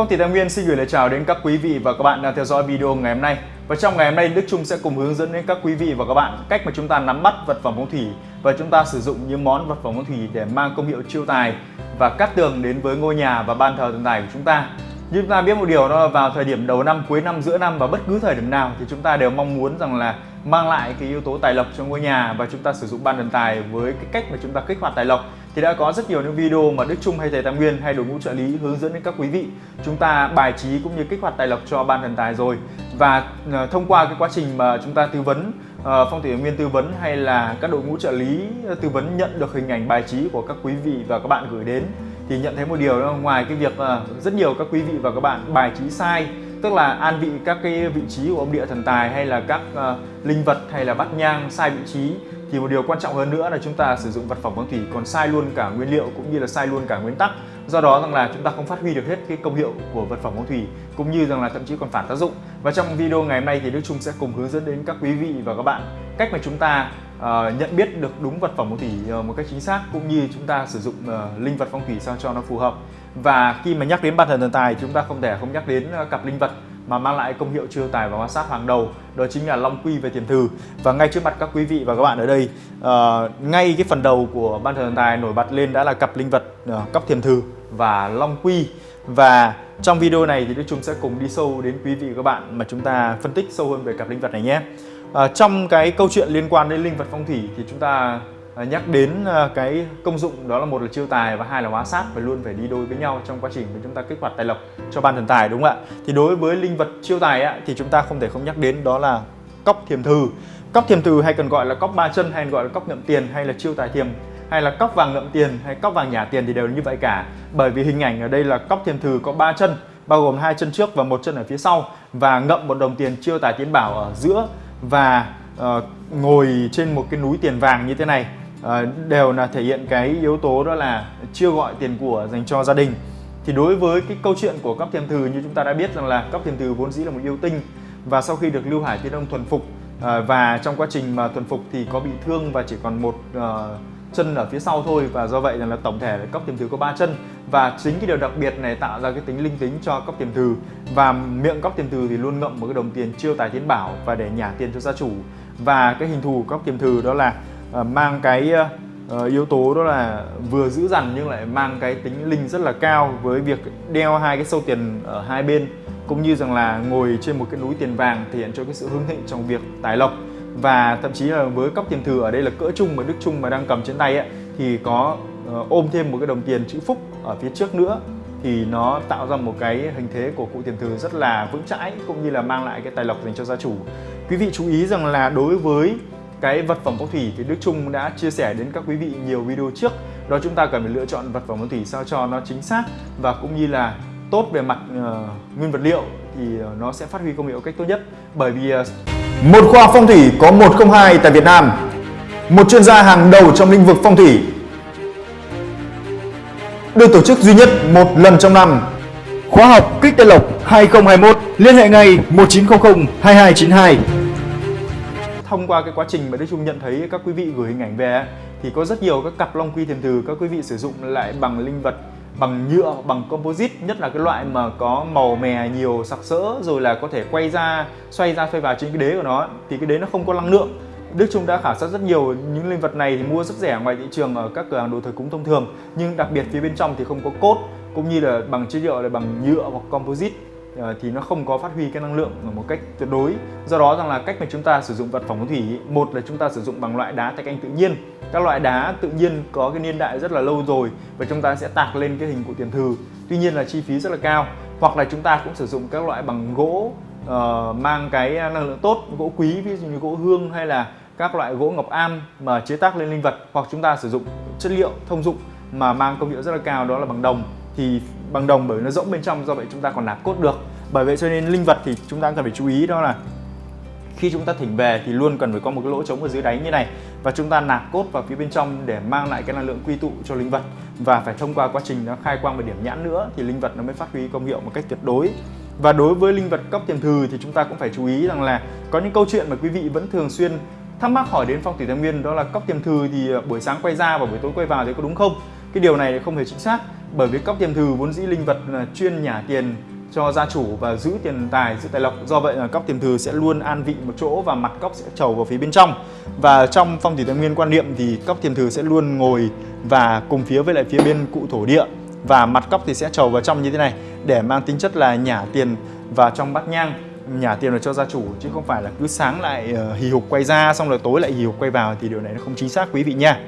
Phong thủy Tài Nguyên xin gửi lời chào đến các quý vị và các bạn đang theo dõi video ngày hôm nay. Và trong ngày hôm nay Đức Trung sẽ cùng hướng dẫn đến các quý vị và các bạn cách mà chúng ta nắm bắt vật phẩm phong thủy và chúng ta sử dụng những món vật phẩm phong thủy để mang công hiệu chiêu tài và cát tường đến với ngôi nhà và ban thờ thần tài của chúng ta. Như chúng ta biết một điều đó là vào thời điểm đầu năm, cuối năm, giữa năm và bất cứ thời điểm nào thì chúng ta đều mong muốn rằng là mang lại cái yếu tố tài lộc cho ngôi nhà và chúng ta sử dụng ban thần tài với cái cách mà chúng ta kích hoạt tài lộc thì đã có rất nhiều những video mà Đức Trung hay thầy Tam Nguyên hay đội ngũ trợ lý hướng dẫn đến các quý vị. Chúng ta bài trí cũng như kích hoạt tài lộc cho ban thần tài rồi. Và uh, thông qua cái quá trình mà chúng ta tư vấn uh, phong thủy nguyên tư vấn hay là các đội ngũ trợ lý ờ, tư vấn nhận được hình ảnh bài trí của các quý vị và các bạn gửi đến thì nhận thấy một điều đó ngoài cái việc uh, rất nhiều các quý vị và các bạn bài trí sai tức là an vị các cái vị trí của ông địa thần tài hay là các uh, linh vật hay là bát nhang sai vị trí thì một điều quan trọng hơn nữa là chúng ta sử dụng vật phẩm phong thủy còn sai luôn cả nguyên liệu cũng như là sai luôn cả nguyên tắc. Do đó rằng là chúng ta không phát huy được hết cái công hiệu của vật phẩm phong thủy cũng như rằng là thậm chí còn phản tác dụng. Và trong video ngày hôm nay thì Đức Trung sẽ cùng hướng dẫn đến các quý vị và các bạn cách mà chúng ta uh, nhận biết được đúng vật phẩm phong thủy uh, ờ, một cách chính xác cũng như chúng ta sử dụng uh, linh vật phong thủy sao cho nó phù hợp. Và khi mà nhắc đến bản thần thần tài chúng ta không thể không nhắc đến uh, cặp linh vật mà mang lại công hiệu chiêu tài và hóa sát hàng đầu đó chính là long quy về tiền thư và ngay trước mặt các quý vị và các bạn ở đây uh, ngay cái phần đầu của ban thần tài nổi bật lên đã là cặp linh vật uh, cóc thiềm thư và long quy. Và trong video này thì Đức Trung sẽ cùng đi sâu đến quý vị và các bạn mà chúng ta phân tích sâu hơn về cặp linh vật này nhé. À, trong cái câu chuyện liên quan đến linh vật phong thủy thì chúng ta Ờ, nhắc đến ờ, cái công dụng đó là một là chiêu tài và hai là hóa sát phải luôn phải đi đôi với nhau trong quá trình mà chúng ta kích hoạt tài lộc cho ban thần tài đúng không ạ? Thì đối với linh vật chiêu tài á, thì chúng ta không thể không nhắc đến đó là cóc thiềm thừ cóc thiềm thừ hay còn gọi là cóc ba chân hay gọi là cóc ngậm tiền hay là chiêu tài thiềm hay là cóc vàng ngậm tiền hay cóc vàng nhả tiền thì đều như vậy cả. Bởi vì hình ảnh ở đây là cóc thiềm thừ có ba chân bao gồm hai chân trước và một chân ở phía sau và ngậm một đồng tiền chiêu tài tiến bảo ở giữa và uh, ngồi trên một cái núi tiền vàng như thế này. Ờ, đều là thể hiện cái yếu tố đó là chưa gọi tiền của dành cho gia đình. Thì đối với cái câu chuyện của cấp thiềm thừ như chúng ta đã biết rằng là cấp thiềm thừ vốn dĩ là một yêu tinh và sau khi được lưu hải tiên ông thuần phục ờ, và trong quá trình mà thuần phục thì có bị thương và chỉ còn một ờ, chân ở phía sau thôi và do vậy là tổng thể là cốc tiềm thừ có ba chân. Và chính cái điều đặc biệt này tạo ra cái tính linh tính cho cốc tiềm thừ và miệng cốc tiềm thừ thì luôn ngậm một cái đồng tiền chiêu tài tiến bảo và để nhả tiền cho gia chủ. Và cái hình thù cốc tiềm thừ đó là uh, Ờ, mang cái ờ, ờ, yếu tố đó là vừa giữ dằn nhưng lại mang cái tính linh rất là cao với việc đeo hai cái sâu tiền ở hai bên cũng như rằng là ngồi trên một cái núi tiền vàng thể hiện cho cái sự hưng thịnh trong việc tài lộc và thậm chí là với cốc tiền thừa ở đây là cỡ trung mà Đức Trung mà đang cầm trên tay ấy, thì có ôm thêm một cái đồng tiền chữ phúc ở phía trước nữa thì nó tạo ra một cái hình thế của cụ tiền thừa rất là vững chãi cũng như là mang lại cái tài lộc dành cho gia chủ. Quý vị chú ý rằng là đối với cái vật phẩm phong thủy thì Đức Trung đã chia sẻ đến các quý vị nhiều video trước. Đó chúng ta cần phải lựa chọn vật phẩm phong thủy sao cho nó chính xác và cũng như là tốt về mặt uh, nguyên vật liệu thì ờ, nó sẽ phát huy công hiệu cách tốt nhất. Bởi vì uh, một khoa phong thủy có 102 tại Việt Nam một chuyên gia hàng đầu trong lĩnh vực phong thủy. Được tổ chức duy nhất một lần trong năm. Khóa học kích tây lộc 2021 liên hệ ngay 1900 2292 thông qua cái quá trình mà Đức Trung nhận thấy các quý vị gửi hình ảnh về thì có rất nhiều các cặp long quy thiềm thừ các quý vị sử dụng lại bằng linh vật bằng nhựa, bằng composite nhất là cái loại mà có màu mè nhiều sặc sỡ rồi là có thể quay ra, xoay ra xoay vào trên cái đế của nó thì cái đế nó không có năng lượng. Đức Trung đã khảo sát rất nhiều những linh vật này thì mua rất rẻ ngoài thị trường ở các cửa hàng đồ thờ cúng thông thường nhưng đặc biệt phía bên trong thì không có cốt cũng như là bằng chất liệu là bằng nhựa hoặc composite. Ờ, thì nó không có phát huy cái năng lượng một cách tuyệt đối. Do đó rằng là cách mà chúng ta sử dụng vật phẩm phong thủy một là chúng ta sử dụng bằng loại đá thạch anh tự nhiên. Các loại đá tự nhiên có cái niên đại rất là lâu rồi và chúng ta sẽ tạc lên cái hình của tiền thừ tuy nhiên là chi phí rất là cao. Hoặc là chúng ta cũng sử dụng các loại bằng gỗ uh, mang cái năng lượng tốt gỗ quý ví dụ như gỗ hương hay là các loại gỗ ngọc am mà chế tác lên linh vật. Hoặc chúng ta sử dụng chất liệu thông dụng mà mang công hiệu rất là cao đó là bằng đồng. Thì bằng đồng bởi nó rỗng bên trong, do vậy chúng ta còn nạp cốt được. Bởi vậy cho nên linh vật thì chúng ta cần phải chú ý đó là khi chúng ta thỉnh về thì luôn cần phải có một cái lỗ trống ở dưới đáy như này. Và chúng ta nạp cốt vào phía bên trong để mang lại cái năng lượng quy tụ cho linh vật. Và phải thông qua quá trình nó khai quang và điểm nhãn nữa thì linh vật nó mới phát huy công hiệu một cách tuyệt đối. Và đối với linh vật cấp tiền thừ thì chúng ta cũng phải chú ý rằng là có những câu chuyện mà quý vị vẫn thường xuyên thắc mắc hỏi đến phong thủy thái nguyên, đó là cốc tiềm thừ thì ờ, buổi sáng quay ra và buổi tối quay vào thì có đúng không? Cái điều này không hề chính xác bởi vì cóc tiềm thừ vốn dĩ linh vật là chuyên nhả tiền cho gia chủ và giữ tiền tài, giữ tài lộc. Do vậy là cóc tiền thừa sẽ luôn an vị một chỗ và mặt cóc sẽ trầu vào phía bên trong. Và trong phong thủy tài nguyên quan niệm thì cóc tiền thừa sẽ luôn ngồi và cùng phía với lại phía bên cụ thổ địa. Và mặt cóc thì sẽ trầu vào trong như thế này, để mang tính chất là nhả tiền vào trong bát nhang. Nhả tiền vào cho gia chủ, chứ không phải là cứ sáng lại ờ, hì hục quay ra, xong rồi tối lại hì hục quay vào, thì điều này nó không chính xác, quý vị nha.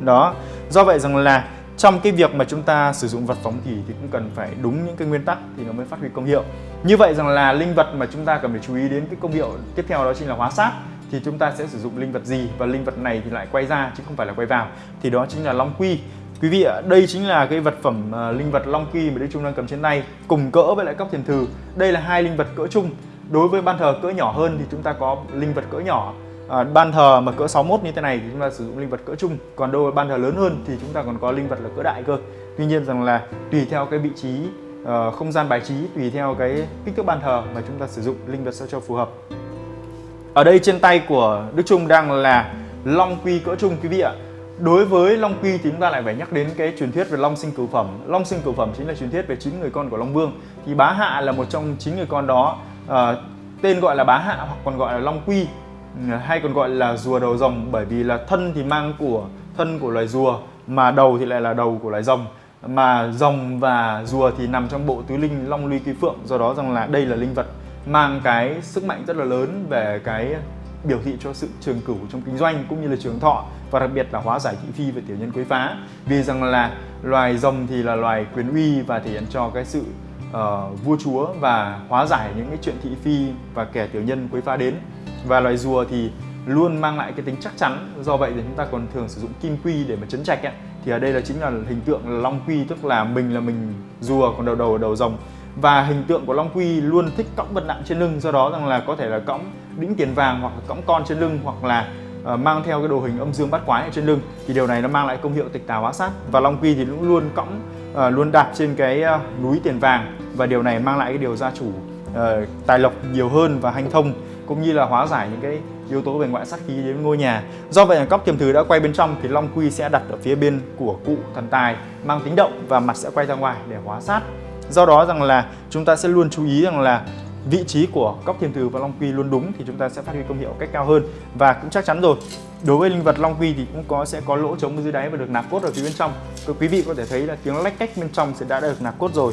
Đó. Do vậy rằng là trong cái việc mà chúng ta sử dụng vật phóng kỳ thì cũng cần phải đúng những cái nguyên tắc thì nó mới phát huy công hiệu. Như vậy rằng là linh vật mà chúng ta cần phải chú ý đến cái công hiệu tiếp theo đó chính là hóa sát thì chúng ta sẽ sử dụng linh vật gì và linh vật này thì lại quay ra chứ không phải là quay vào. Thì đó chính là long quy. Quý vị ạ đây chính là cái vật phẩm uh, linh vật long quy mà đức trung đang cầm trên tay cùng cỡ với lại cốc thiền thừ đây là hai linh vật cỡ chung. Đối với ban thờ cỡ nhỏ hơn thì chúng ta có linh vật cỡ nhỏ à, ban thờ mà cỡ 61 như thế này thì chúng ta sử dụng linh vật cỡ trung còn đôi ban thờ lớn hơn thì chúng ta còn có linh vật là cỡ đại cơ. Tuy nhiên rằng là tùy theo cái vị trí uh, không gian bài trí tùy theo cái kích thước ban thờ mà chúng ta sử dụng linh vật sao cho phù hợp. Ở đây trên tay của Đức Trung đang là long quy cỡ trung quý vị ạ. Đối với long quy thì chúng ta lại phải nhắc đến cái truyền thuyết về long sinh cửu phẩm. Long sinh cửu phẩm chính là truyền thuyết về chín người con của long vương. Thì bá hạ là một trong chín người con đó uh, tên gọi là bá hạ hoặc còn gọi là long quy hay còn gọi là rùa đầu rồng bởi vì là thân thì mang của thân của loài rùa mà đầu thì lại là đầu của loài rồng. Mà rồng và rùa thì nằm trong bộ tứ linh long ly kỳ phượng do đó rằng là đây là linh vật mang cái sức mạnh rất là lớn về cái biểu thị cho sự trường cửu trong kinh doanh cũng như là trường thọ và đặc biệt là hóa giải thị phi và tiểu nhân quấy phá. Vì rằng là loài rồng thì là loài quyền uy và thể hiện cho cái sự uh, vua chúa và hóa giải những cái chuyện thị phi và kẻ tiểu nhân quấy phá đến và loài rùa thì luôn mang lại cái tính chắc chắn. Do vậy thì chúng ta còn thường sử dụng kim quy để mà chấn trạch ấy. thì ở đây là chính là hình tượng là long quy tức là mình là mình rùa còn đầu đầu là đầu rồng. Và hình tượng của long quy luôn thích cõng vật nặng trên lưng. Do đó rằng là có thể là cõng đĩnh tiền vàng hoặc là cõng con trên lưng hoặc là uh, mang theo cái đồ hình âm dương bát quái ở trên lưng. Thì điều này nó mang lại công hiệu tịch tà hóa sát. Và long quy thì cũng luôn cõng uh, luôn đạp trên cái uh, núi tiền vàng. Và điều này mang lại cái điều gia chủ uh, tài lộc nhiều hơn và hanh thông cũng như là hóa giải những cái yếu tố về ngoại sát khí đến ngôi nhà. Do vậy là cóc tiềm thứ đã quay bên trong thì long quy sẽ đặt ở phía bên của cụ thần tài, mang tính động và mặt sẽ quay ra ngoài để hóa sát. Do đó rằng là chúng ta sẽ luôn chú ý rằng là vị trí của cóc thiềm thứ và long quy luôn đúng thì chúng ta sẽ phát huy công hiệu cách cao hơn và cũng chắc chắn rồi, đối với linh vật long quy thì cũng có, sẽ có lỗ trống dưới đáy và được nạp cốt ở phía bên trong Các quý vị có thể thấy là tiếng lách cách bên trong sẽ đã được nạp cốt rồi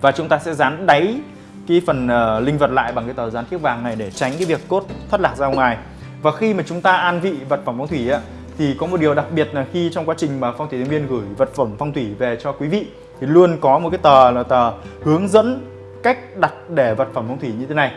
và chúng ta sẽ dán đáy cái phần uh, linh vật lại bằng cái tờ dán thiếc vàng này để tránh cái việc cốt thoát lạc ra ngoài. Và khi mà chúng ta an vị vật phẩm phong thủy á thì có một điều đặc biệt là khi trong quá trình mà phong thủy viên gửi vật phẩm phong thủy về cho quý vị thì luôn có một cái tờ là tờ hướng dẫn cách đặt để vật phẩm phong thủy như thế này.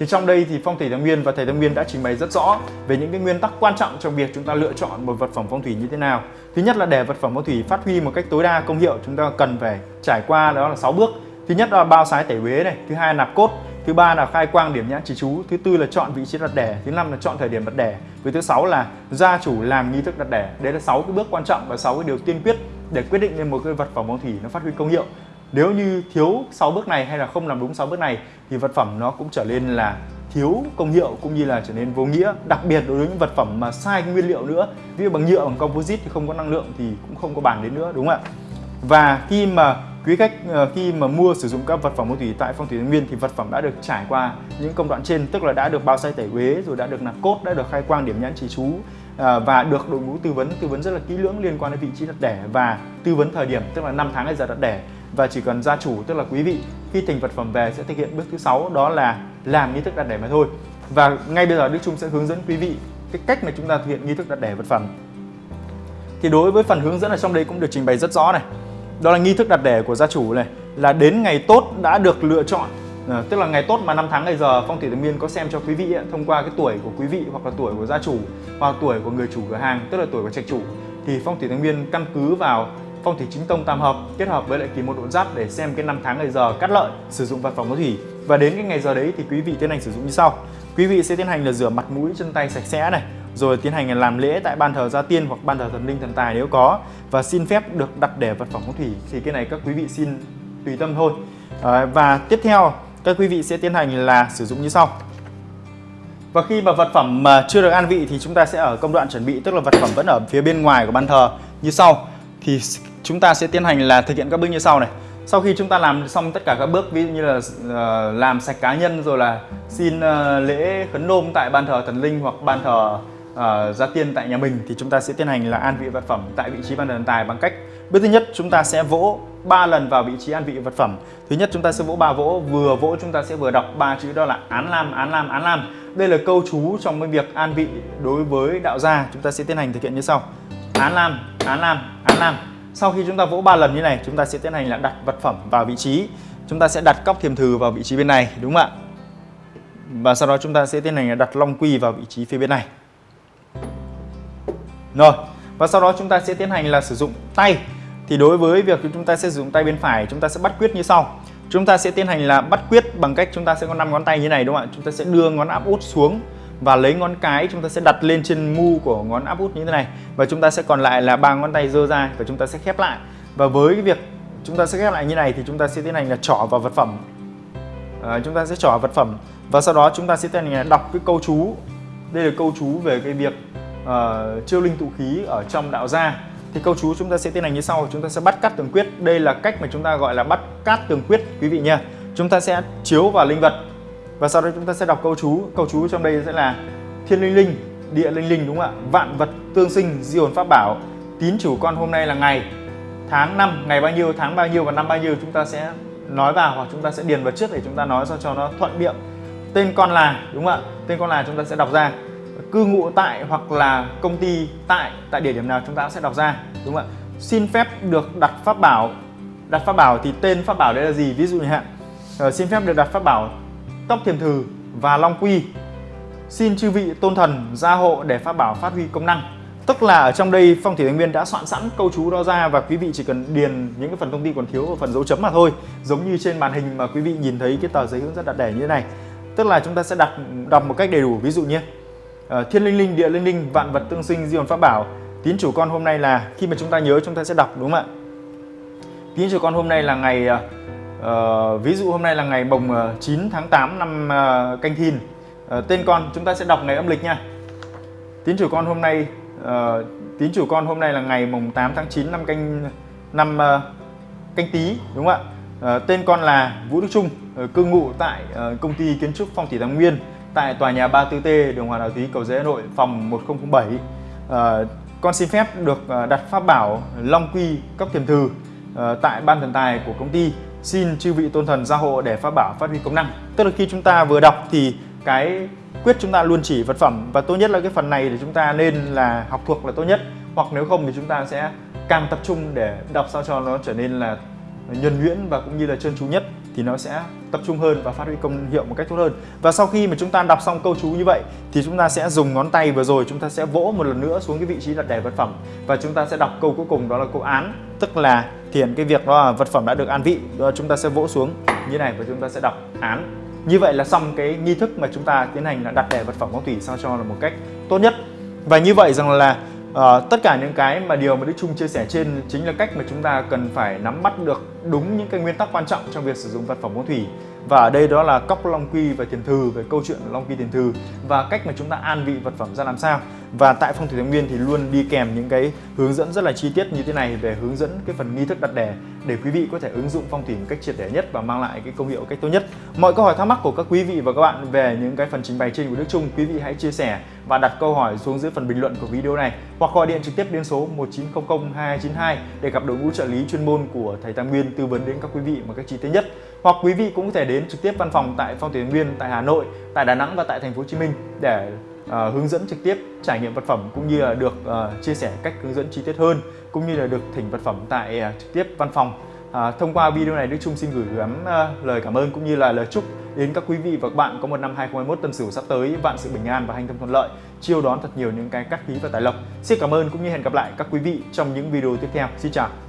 Thì trong đây thì phong thủy thái nguyên và thầy tâm nguyên đã trình bày rất rõ về những cái nguyên tắc quan trọng trong việc chúng ta lựa chọn một vật phẩm phong thủy như thế nào. Thứ nhất là để vật phẩm phong thủy phát huy một cách tối đa công hiệu chúng ta cần phải trải qua đó là 6 bước thứ nhất là bao sái tẩy uế này, thứ hai là nạp cốt, thứ ba là khai quang điểm nhãn chỉ chú, thứ tư là chọn vị trí đặt đẻ, thứ năm là chọn thời điểm đặt đẻ, với thứ sáu là gia chủ làm nghi thức đặt đẻ. Đấy là sáu cái bước quan trọng và sáu cái điều tiên quyết để quyết định lên một cái vật phẩm phong thủy nó phát huy công hiệu. Nếu như thiếu 6 bước này hay là không làm đúng 6 bước này, thì vật phẩm nó cũng trở nên là thiếu công hiệu cũng như là trở nên vô nghĩa. Đặc biệt đối với những vật phẩm mà sai nguyên liệu nữa, ví dụ bằng nhựa, bằng composite thì không có năng lượng thì cũng không có bàn đến nữa, đúng không ạ? Và khi mà quý khách ờ, khi mà mua sử dụng các vật phẩm phong thủy tại phong thủy nguyên thì vật phẩm đã được trải qua những công đoạn trên, tức là đã được bao xay tẩy uế, rồi đã được nạp cốt, đã được khai quang điểm nhãn chỉ chú ờ, và được đội ngũ tư vấn. Tư vấn rất là kỹ lưỡng liên quan đến vị trí đặt đẻ và tư vấn thời điểm, tức là năm tháng ngày giờ đặt đẻ. Và chỉ cần gia chủ, tức là quý vị, khi thành vật phẩm về sẽ thực hiện bước thứ sáu, đó là làm nghi thức đặt đẻ mà thôi. Và ngay bây giờ Đức Trung sẽ hướng dẫn quý vị cái cách mà chúng ta thực hiện nghi thức đặt đẻ vật phẩm. Thì đối với phần hướng dẫn ở trong đây cũng được trình bày rất rõ này đó là nghi thức đặt đẻ của gia chủ này là đến ngày tốt đã được lựa chọn. À, tức là ngày tốt mà năm tháng ngày giờ phong thủy tự Miên có xem cho quý vị ấy, thông qua cái tuổi của quý vị hoặc là tuổi của gia chủ hoặc tuổi của người chủ cửa hàng tức là tuổi của trạch chủ thì phong thủy tự Miên căn cứ vào phong thủy chính tông tam hợp kết hợp với lại kỳ một độ giáp để xem cái năm tháng ngày giờ cắt lợi sử dụng vật phẩm có thủy và đến cái ngày giờ đấy thì quý vị tiến hành sử dụng như sau. Quý vị sẽ tiến hành là rửa mặt mũi chân tay sạch sẽ này rồi tiến hành làm lễ tại ban thờ gia tiên hoặc ban thờ thần linh thần tài nếu có. Và xin phép được đặt để vật phẩm phong thủy. Thì cái này các quý vị xin tùy tâm thôi. À, và tiếp theo các quý vị sẽ tiến hành là sử dụng như sau. Và khi mà vật phẩm mà chưa được an vị thì chúng ta sẽ ở công đoạn chuẩn bị tức là vật phẩm vẫn ở phía bên ngoài của ban thờ. Như sau. Thì chúng ta sẽ tiến hành là thực hiện các bước như sau này. Sau khi chúng ta làm xong tất cả các bước ví dụ như là uh, làm sạch cá nhân rồi là xin uh, lễ khấn nôm tại ban thờ thần linh hoặc ban thờ Ờ, uh, gia tiên tại nhà mình thì chúng ta sẽ tiến hành là an vị vật phẩm tại vị trí ban thờ thần tài bằng cách bước thứ nhất chúng ta sẽ vỗ ba lần vào vị trí an vị vật phẩm. Thứ nhất chúng ta sẽ vỗ ba vỗ vừa vỗ chúng ta sẽ vừa đọc ba chữ đó là án lam án lam án lam. Đây là câu chú trong cái việc an vị đối với đạo gia chúng ta sẽ tiến hành thực hiện như sau. Án lam án lam án lam. Sau khi chúng ta vỗ ba lần như này chúng ta sẽ tiến hành là đặt vật phẩm vào vị trí. Chúng ta sẽ đặt cóc thiềm thừ vào vị trí bên này đúng không ạ? Và sau đó chúng ta sẽ tiến hành là đặt long quy vào vị trí phía bên này rồi và sau đó chúng ta sẽ tiến hành là sử dụng tay thì đối với việc chúng ta sẽ sử dụng tay bên phải chúng ta sẽ bắt quyết như sau chúng ta sẽ tiến hành là bắt quyết bằng cách chúng ta sẽ có 5 ngón tay như này đúng không ạ chúng ta sẽ đưa ngón áp út xuống và lấy ngón cái chúng ta sẽ đặt lên trên mu của ngón áp út như thế này và chúng ta sẽ còn lại là ba ngón tay dơ ra và chúng ta sẽ khép lại và với cái việc chúng ta sẽ khép lại như này thì chúng ta sẽ tiến hành là trỏ vào vật phẩm à, chúng ta sẽ trỏ vật phẩm và sau đó chúng ta sẽ tiến hành là đọc cái câu chú đây là câu chú về cái việc uh, chiêu linh tụ khí ở trong đạo gia. Thì câu chú chúng ta sẽ tiến hành như sau chúng ta sẽ bắt cắt tường quyết. Đây là cách mà chúng ta gọi là bắt cát tường quyết quý vị nha chúng ta sẽ chiếu vào linh vật và sau đó chúng ta sẽ đọc câu chú. Câu chú trong đây sẽ là thiên linh linh địa linh linh đúng không ạ? Vạn vật tương sinh di hồn pháp bảo. Tín chủ con hôm nay là ngày tháng năm. Ngày bao nhiêu tháng bao nhiêu và năm bao nhiêu chúng ta sẽ nói vào hoặc chúng ta sẽ điền vào trước để chúng ta nói sao cho nó thuận miệng. Tên con là đúng không ạ? Tên con là chúng ta sẽ đọc ra cư ngụ tại hoặc là công ty tại tại địa điểm nào chúng ta sẽ đọc ra, đúng không ạ? Xin phép được đặt pháp bảo, đặt pháp bảo thì tên pháp bảo đấy là gì? Ví dụ như hạn ờ, xin phép được đặt pháp bảo tóc thiềm thừ và long quy. Xin chư vị tôn thần, gia hộ để pháp bảo phát huy công năng. Tức là ở trong đây phong thủy thành viên đã soạn sẵn câu chú đó ra và quý vị chỉ cần điền những cái phần thông tin còn thiếu ở phần dấu chấm mà thôi. Giống như trên màn hình mà quý vị nhìn thấy cái tờ giấy hướng dẫn đặt đẻ như thế này. Tức là chúng ta sẽ đặt, đọc một cách đầy đủ. Ví dụ như uh, thiên linh linh địa linh linh vạn vật tương sinh di hồn pháp bảo. Tín chủ con hôm nay là khi mà chúng ta nhớ chúng ta sẽ đọc đúng không ạ? Tín chủ con hôm nay là ngày uh, ví dụ hôm nay là ngày mồng 9 tháng 8 năm uh, canh thìn. Uh, tên con chúng ta sẽ đọc ngày âm lịch nha. Tín chủ con hôm nay uh, tín chủ con hôm nay là ngày mồng 8 tháng 9 năm canh năm uh, canh tí đúng không ạ? Uh, tên con là Vũ Đức Trung uh, cư ngụ tại uh, công ty kiến trúc phong thủy Thái Nguyên tại tòa nhà 34T đường Hoàng Đạo Thúy cầu giấy Hà Nội phòng 1007 À, ờ, con xin phép được ờ, đặt pháp bảo Long Quy cấp thiềm thư à, tại ban thần tài của công ty. Xin chư vị tôn thần gia hộ để pháp bảo phát huy công năng. Tức là khi chúng ta vừa đọc thì cái quyết chúng ta luôn chỉ vật phẩm và tốt nhất là cái phần này thì chúng ta nên là học thuộc là tốt nhất. Hoặc nếu không thì chúng ta sẽ càng tập trung để đọc sao cho nó trở nên là nhuần nhuyễn và cũng như là trơn tru nhất thì nó sẽ tập trung hơn và phát huy công hiệu một cách tốt hơn. Và sau khi mà chúng ta đọc xong câu chú như vậy, thì chúng ta sẽ dùng ngón tay vừa rồi, chúng ta sẽ vỗ một lần nữa xuống cái vị trí đặt đẻ vật phẩm. Và chúng ta sẽ đọc câu cuối cùng, đó là câu án, tức là thiền cái việc đó là vật phẩm đã được an vị. Đó, chúng ta sẽ vỗ xuống như này và chúng ta sẽ đọc án. Như vậy là xong cái nghi thức mà chúng ta tiến hành là đặt đẻ vật phẩm phong thủy sao cho là một cách tốt nhất. Và như vậy rằng là à, tất cả những cái mà điều mà Đức Trung chia sẻ trên chính là cách mà chúng ta cần phải nắm bắt được đúng những cái nguyên tắc quan trọng trong việc sử dụng vật phẩm phong thủy và ở đây đó là cốc long quy và tiền thư về câu chuyện long quy, tiền thư và cách mà chúng ta an vị vật phẩm ra làm sao. Và tại phong thủy thái nguyên thì luôn đi kèm những cái hướng dẫn rất là chi tiết như thế này về hướng dẫn cái phần nghi thức đặt đẻ để quý vị có thể ứng dụng phong thủy một cách triệt để nhất và mang lại cái công hiệu cách tốt nhất. Mọi câu hỏi thắc mắc của các quý vị và các bạn về những cái phần trình bày trên của Đức Trung, quý vị hãy chia sẻ và đặt câu hỏi xuống dưới phần bình luận của video này hoặc gọi điện trực tiếp đến số 1900 2292 để gặp đội ngũ trợ lý chuyên môn của thầy Tam Nguyên tư vấn đến các quý vị một cách chi tiết nhất hoặc quý vị cũng có thể đến trực tiếp văn phòng tại Phong thủy Nguyên tại Hà Nội, tại Đà Nẵng và tại thành phố Hồ Chí Minh để uh, hướng dẫn trực tiếp trải nghiệm vật phẩm cũng như là được uh, chia sẻ cách hướng dẫn chi tiết hơn cũng như là được thỉnh vật phẩm tại uh, trực tiếp văn phòng. À, thông qua video này Đức Trung xin gửi gắm uh, lời cảm ơn cũng như là lời chúc đến các quý vị và các bạn có một năm 2021 tân sửu sắp tới vạn sự bình an và hành thông thuận lợi. Chiêu đón thật nhiều những cái cát khí và tài lộc. Xin cảm ơn cũng như hẹn gặp lại các quý vị trong những video tiếp theo. Xin chào.